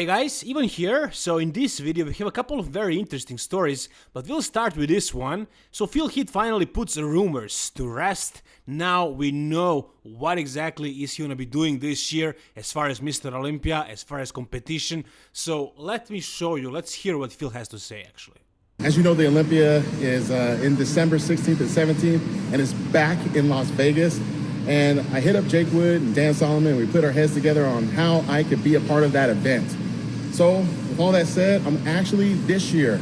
Hey guys, Ivan here. So in this video we have a couple of very interesting stories, but we'll start with this one. So Phil Heath finally puts the rumors to rest. Now we know what exactly is he gonna be doing this year as far as Mr. Olympia, as far as competition. So let me show you, let's hear what Phil has to say actually. As you know, the Olympia is uh, in December 16th and 17th, and it's back in Las Vegas. And I hit up Jake Wood and Dan Solomon. And we put our heads together on how I could be a part of that event. So, with all that said, I'm actually this year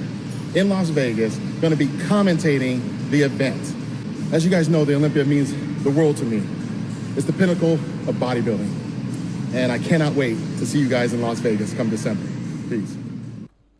in Las Vegas going to be commentating the event. As you guys know, the Olympia means the world to me. It's the pinnacle of bodybuilding. And I cannot wait to see you guys in Las Vegas come December. Peace.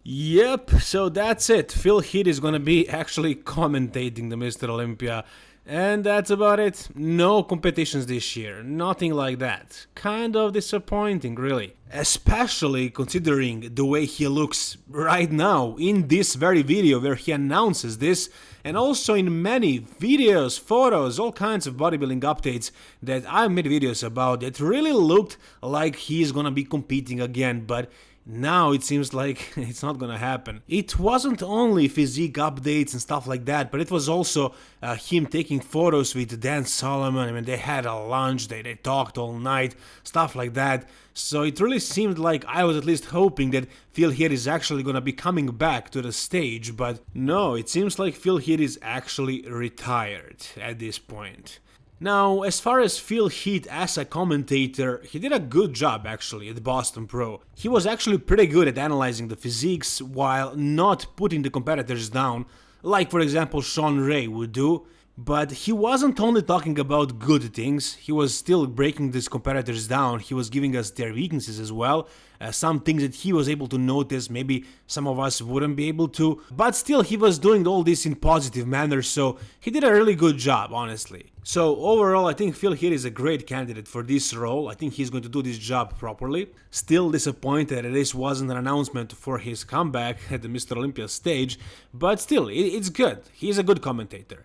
Yep, so that's it. Phil Heath is gonna be actually commentating the Mr. Olympia. And that's about it. No competitions this year, nothing like that. Kind of disappointing, really. Especially considering the way he looks right now in this very video where he announces this, and also in many videos, photos, all kinds of bodybuilding updates that I made videos about that really looked like he's gonna be competing again, but now it seems like it's not gonna happen. It wasn't only physique updates and stuff like that, but it was also uh, him taking photos with Dan Solomon. I mean, they had a lunch, they, they talked all night, stuff like that. So it really seemed like I was at least hoping that Phil Heath is actually gonna be coming back to the stage, but no, it seems like Phil Heath is actually retired at this point. Now, as far as Phil Heath as a commentator, he did a good job actually at Boston Pro. He was actually pretty good at analyzing the physiques while not putting the competitors down, like for example Shawn Ray would do. But he wasn't only talking about good things, he was still breaking these competitors down, he was giving us their weaknesses as well, uh, some things that he was able to notice, maybe some of us wouldn't be able to, but still he was doing all this in positive manner, so he did a really good job, honestly. So overall, I think Phil Heath is a great candidate for this role, I think he's going to do this job properly. Still disappointed that this wasn't an announcement for his comeback at the Mr. Olympia stage, but still, it, it's good, he's a good commentator.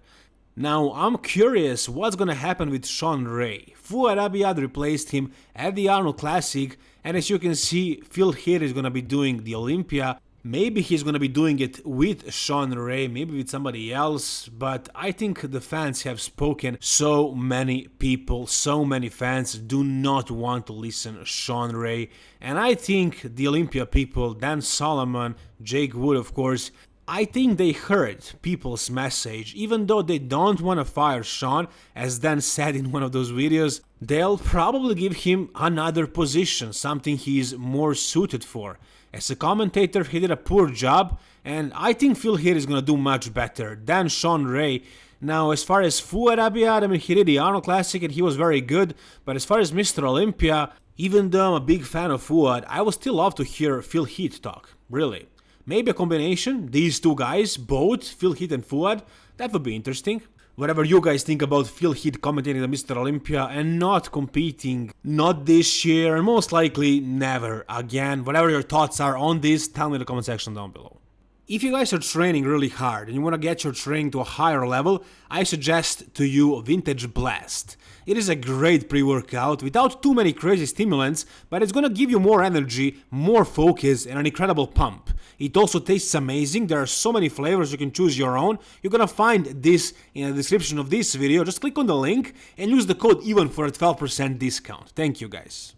Now, I'm curious what's gonna happen with Shawn Ray. Fouad Abiad replaced him at the Arnold Classic, and as you can see, Phil Heath is gonna be doing the Olympia. Maybe he's gonna be doing it with Shawn Ray, maybe with somebody else, but I think the fans have spoken. So many people, so many fans do not want to listen Shawn Ray, and I think the Olympia people, Dan Solomon, Jake Wood of course, I think they heard people's message, even though they don't want to fire Shawn, as Dan said in one of those videos, they'll probably give him another position, something he's more suited for. As a commentator, he did a poor job, and I think Phil Heath is gonna do much better than Shawn Ray. Now, as far as Fouad Abiad, I mean, he did the Arnold Classic and he was very good, but as far as Mr. Olympia, even though I'm a big fan of Fouad, I would still love to hear Phil Heath talk, really. Maybe a combination, these two guys, both Phil Heath and Fouad, that would be interesting. Whatever you guys think about Phil Heath commentating the Mr. Olympia and not competing, not this year, and most likely never again. Whatever your thoughts are on this, tell me in the comment section down below. If you guys are training really hard and you want to get your training to a higher level, I suggest to you Vintage Blast. It is a great pre-workout without too many crazy stimulants, but it's gonna give you more energy, more focus and an incredible pump. It also tastes amazing, there are so many flavors you can choose your own. You're gonna find this in the description of this video, just click on the link and use the code EVEN for a 12% discount. Thank you guys.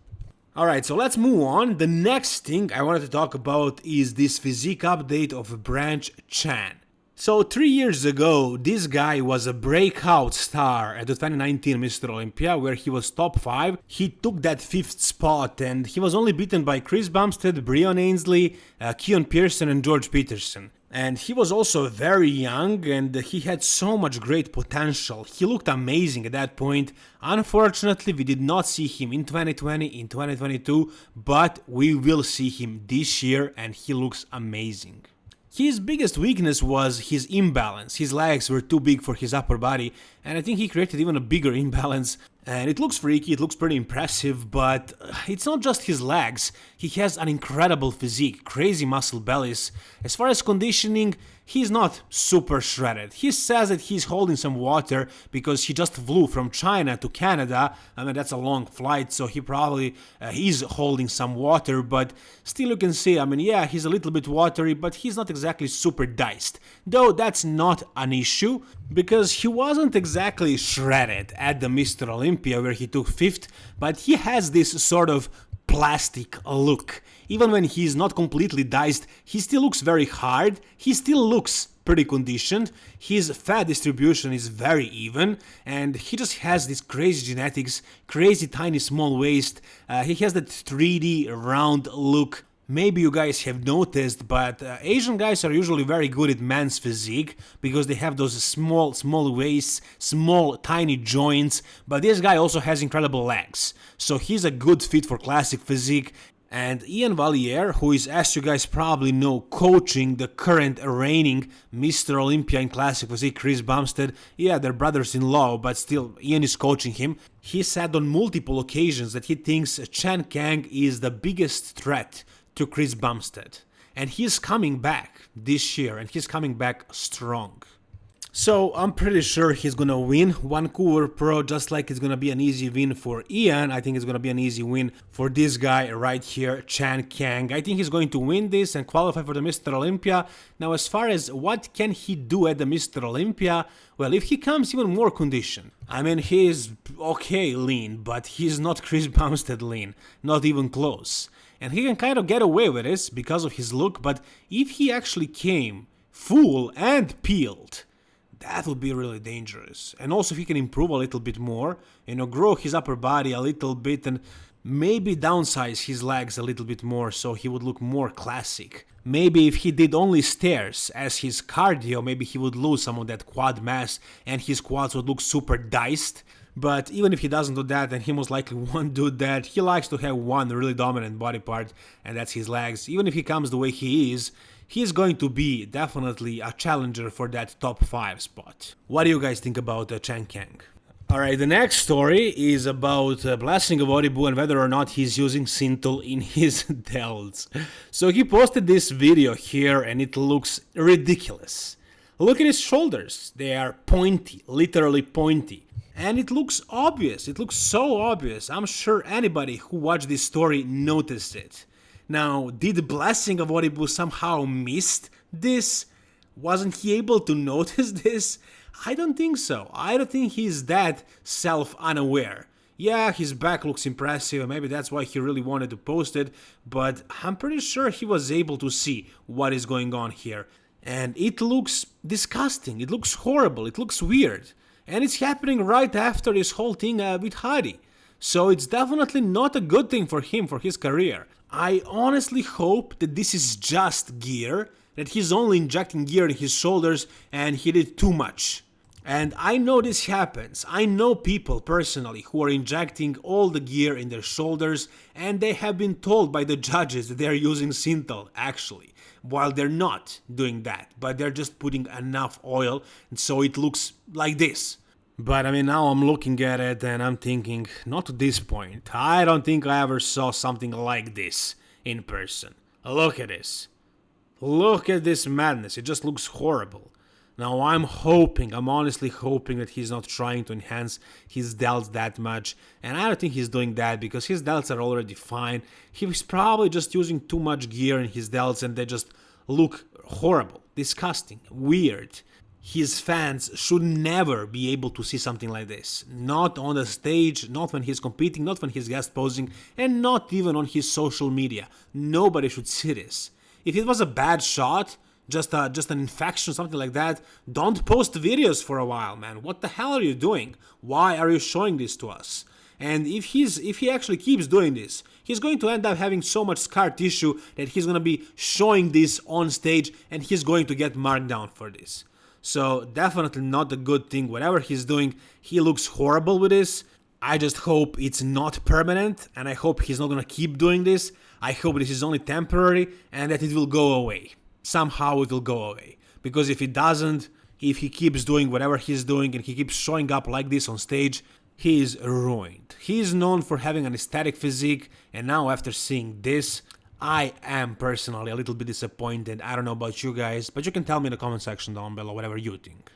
Alright, so let's move on. The next thing I wanted to talk about is this physique update of Branch Chan. So three years ago, this guy was a breakout star at the 2019 Mr. Olympia, where he was top 5. He took that 5th spot and he was only beaten by Chris Bumstead, Breon Ansley, uh, Keone Pearson and George Peterson. And he was also very young and he had so much great potential. He looked amazing at that point. Unfortunately, we did not see him in 2020, in 2022, but we will see him this year and he looks amazing. His biggest weakness was his imbalance. His legs were too big for his upper body, and I think he created even a bigger imbalance. And it looks freaky, it looks pretty impressive, but it's not just his legs. He has an incredible physique, crazy muscle bellies. As far as conditioning, he's not super shredded. He says that he's holding some water because he just flew from China to Canada. I mean, that's a long flight, so he probably uh, he's holding some water, but still you can see, I mean, yeah, he's a little bit watery, but he's not exactly super diced. Though that's not an issue because he wasn't exactly shredded at the Mr. Olympia where he took fifth, but he has this sort of plastic look. Even when he's not completely diced, he still looks very hard, he still looks pretty conditioned, his fat distribution is very even, and he just has this crazy genetics, crazy tiny small waist, uh, he has that 3D round look, Maybe you guys have noticed, but uh, Asian guys are usually very good at man's physique because they have those small, small waists, small, tiny joints. But this guy also has incredible legs, so he's a good fit for classic physique. And Iain Valliere, who is, as you guys probably know, coaching the current reigning Mr. Olympia in Classic Physique, Chris Bumstead, yeah, they're brothers-in-law, but still, Iain is coaching him. He said on multiple occasions that he thinks Chan Kang is the biggest threat to Chris Bumstead. And he's coming back this year, and he's coming back strong. So I'm pretty sure he's gonna win Vancouver Pro just like it's gonna be an easy win for Ian. I think it's gonna be an easy win for this guy right here, Chan Kang. I think he's going to win this and qualify for the Mr. Olympia. Now as far as what can he do at the Mr. Olympia, well if he comes even more conditioned. I mean he's okay lean, but he's not Chris Bumstead lean, not even close. And he can kind of get away with this because of his look, but if he actually came full and peeled, that would be really dangerous. And also if he can improve a little bit more, you know, grow his upper body a little bit and maybe downsize his legs a little bit more so he would look more classic. Maybe if he did only stairs as his cardio, maybe he would lose some of that quad mass and his quads would look super diced. But even if he doesn't do that, then he most likely won't do that. He likes to have one really dominant body part, and that's his legs. Even if he comes the way he is, he's going to be definitely a challenger for that top 5 spot. What do you guys think about uh, Chan Kang? Alright, the next story is about uh, Blessing of Awodibu and whether or not he's using Synthol in his delts. So he posted this video here and it looks ridiculous. Look at his shoulders, they are pointy, literally pointy. And it looks obvious, it looks so obvious, I'm sure anybody who watched this story noticed it. Now, did the Blessing of Awodibu somehow missed this? Wasn't he able to notice this? I don't think so. I don't think he's that self-unaware. Yeah, his back looks impressive, maybe that's why he really wanted to post it, but I'm pretty sure he was able to see what is going on here. And it looks disgusting, it looks horrible, it looks weird. And it's happening right after this whole thing uh, with Hadi. So it's definitely not a good thing for him, for his career. I honestly hope that this is just gear, that he's only injecting gear in his shoulders and he did too much. And I know this happens. I know people personally who are injecting all the gear in their shoulders and they have been told by the judges that they are using Synthol actually, while they're not doing that, but they're just putting enough oil and so it looks like this. But I mean, now I'm looking at it and I'm thinking, not to this point. I don't think I ever saw something like this in person. Look at this. Look at this madness. It just looks horrible. Now I'm hoping, I'm honestly hoping that he's not trying to enhance his delts that much. And I don't think he's doing that because his delts are already fine. He's probably just using too much gear in his delts and they just look horrible, disgusting, weird his fans should never be able to see something like this. Not on the stage, not when he's competing, not when he's guest posing, and not even on his social media. Nobody should see this. If it was a bad shot, just a, just an infection, something like that, don't post videos for a while, man. What the hell are you doing? Why are you showing this to us? And if he's if he actually keeps doing this, he's going to end up having so much scar tissue that he's gonna be showing this on stage and he's going to get marked down for this. So definitely not a good thing. Whatever he's doing, he looks horrible with this. I just hope it's not permanent and I hope he's not gonna keep doing this. I hope this is only temporary and that it will go away. Somehow it will go away. Because if it doesn't, if he keeps doing whatever he's doing and he keeps showing up like this on stage, he is ruined. He is known for having an aesthetic physique and now after seeing this, I am personally a little bit disappointed. I don't know about you guys, but you can tell me in the comment section down below whatever you think.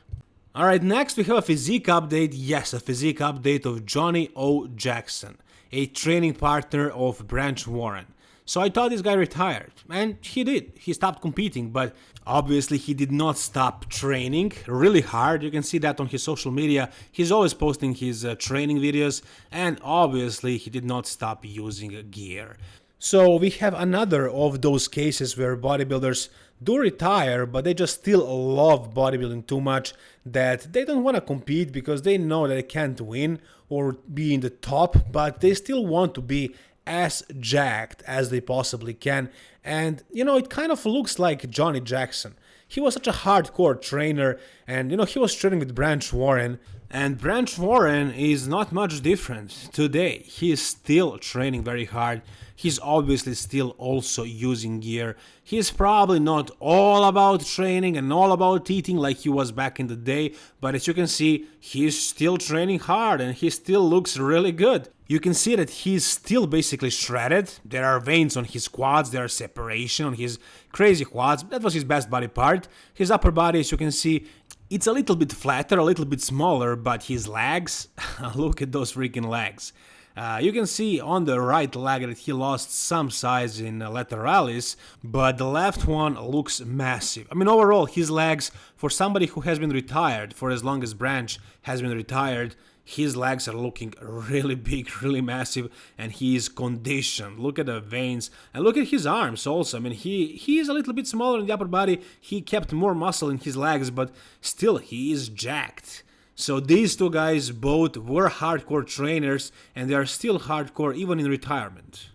Alright, next we have a physique update. Yes, a physique update of Johnny O. Jackson, a training partner of Branch Warren. So I thought this guy retired, and he did. He stopped competing, but obviously he did not stop training really hard. You can see that on his social media. He's always posting his uh, training videos, and obviously he did not stop using gear. So we have another of those cases where bodybuilders do retire, but they just still love bodybuilding too much that they don't want to compete because they know that they can't win or be in the top, but they still want to be as jacked as they possibly can. And, you know, it kind of looks like Johnny Jackson. He was such a hardcore trainer, and, you know, he was training with Branch Warren. And Branch Warren is not much different today. He is still training very hard. He's obviously still also using gear. He's probably not all about training and all about eating like he was back in the day, but as you can see, he's still training hard and he still looks really good. You can see that he's still basically shredded. There are veins on his quads, there are separation on his crazy quads. That was his best body part. His upper body, as you can see, it's a little bit flatter, a little bit smaller, but his legs, look at those freaking legs. Uh, you can see on the right leg that he lost some size in uh, lateralis, but the left one looks massive. I mean, overall, his legs, for somebody who has been retired for as long as Branch has been retired, his legs are looking really big, really massive, and he is conditioned. Look at the veins, and look at his arms also. I mean, he, he is a little bit smaller in the upper body, he kept more muscle in his legs, but still, he is jacked. So these two guys both were hardcore trainers, and they are still hardcore even in retirement.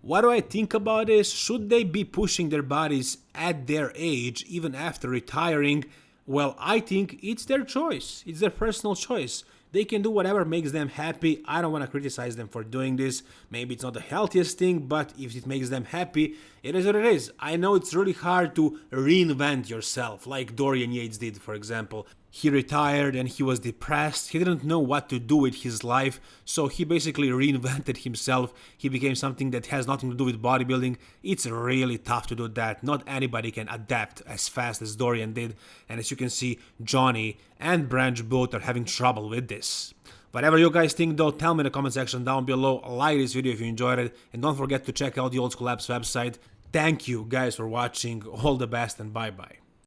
What do I think about this? Should they be pushing their bodies at their age, even after retiring? Well, I think it's their choice. It's their personal choice. They can do whatever makes them happy. I don't want to criticize them for doing this. Maybe it's not the healthiest thing, but if it makes them happy, it is what it is. I know it's really hard to reinvent yourself, like Dorian Yates did, for example. He retired and he was depressed. He didn't know what to do with his life, so he basically reinvented himself. He became something that has nothing to do with bodybuilding. It's really tough to do that. Not anybody can adapt as fast as Dorian did, and as you can see, Johnny and Branch both are having trouble with this. Whatever you guys think though, tell me in the comment section down below, like this video if you enjoyed it, and don't forget to check out the Old School Labs website. Thank you guys for watching, all the best and bye bye.